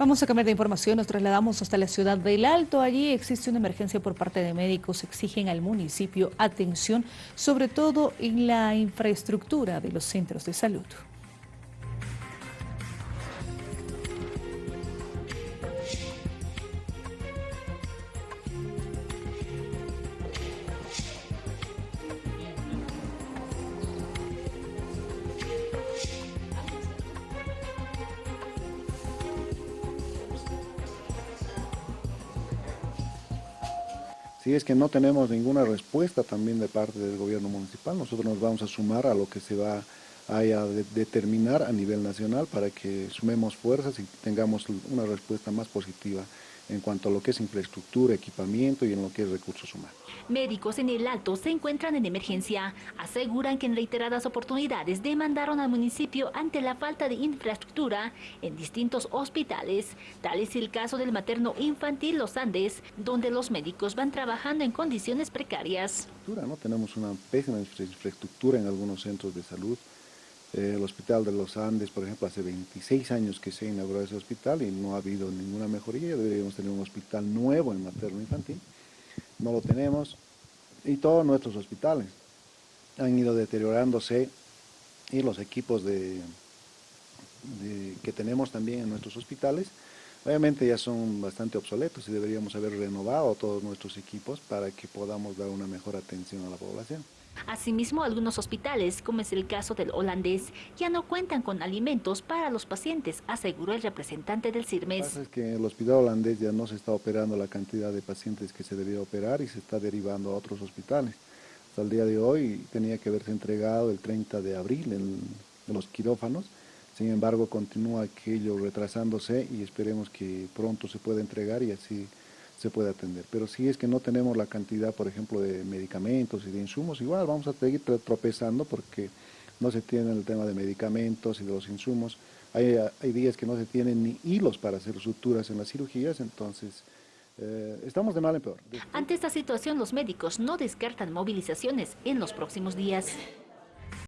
Vamos a cambiar de información, nos trasladamos hasta la ciudad del Alto. Allí existe una emergencia por parte de médicos. Exigen al municipio atención, sobre todo en la infraestructura de los centros de salud. Si es que no tenemos ninguna respuesta también de parte del gobierno municipal, nosotros nos vamos a sumar a lo que se va a determinar a nivel nacional para que sumemos fuerzas y tengamos una respuesta más positiva en cuanto a lo que es infraestructura, equipamiento y en lo que es recursos humanos. Médicos en el Alto se encuentran en emergencia. Aseguran que en reiteradas oportunidades demandaron al municipio ante la falta de infraestructura en distintos hospitales. Tal es el caso del materno infantil Los Andes, donde los médicos van trabajando en condiciones precarias. ¿no? Tenemos una pésima infraestructura en algunos centros de salud. Eh, el Hospital de los Andes, por ejemplo, hace 26 años que se inauguró ese hospital y no ha habido ninguna mejoría. Deberíamos tener un hospital nuevo en materno infantil. No lo tenemos. Y todos nuestros hospitales han ido deteriorándose y los equipos de, que tenemos también en nuestros hospitales obviamente ya son bastante obsoletos y deberíamos haber renovado todos nuestros equipos para que podamos dar una mejor atención a la población. Asimismo, algunos hospitales, como es el caso del holandés, ya no cuentan con alimentos para los pacientes, aseguró el representante del CIRMES. Lo que pasa es que el hospital holandés ya no se está operando la cantidad de pacientes que se debía operar y se está derivando a otros hospitales. Hasta el día de hoy tenía que haberse entregado el 30 de abril en, los quirófanos, sin embargo continúa aquello retrasándose y esperemos que pronto se pueda entregar y así se puede atender. Pero si es que no tenemos la cantidad, por ejemplo, de medicamentos y de insumos, igual vamos a seguir tropezando porque no se tiene el tema de medicamentos y de los insumos. Hay, hay días que no se tienen ni hilos para hacer suturas en las cirugías, entonces eh, estamos de mal en peor. Ante esta situación, los médicos no descartan movilizaciones en los próximos días.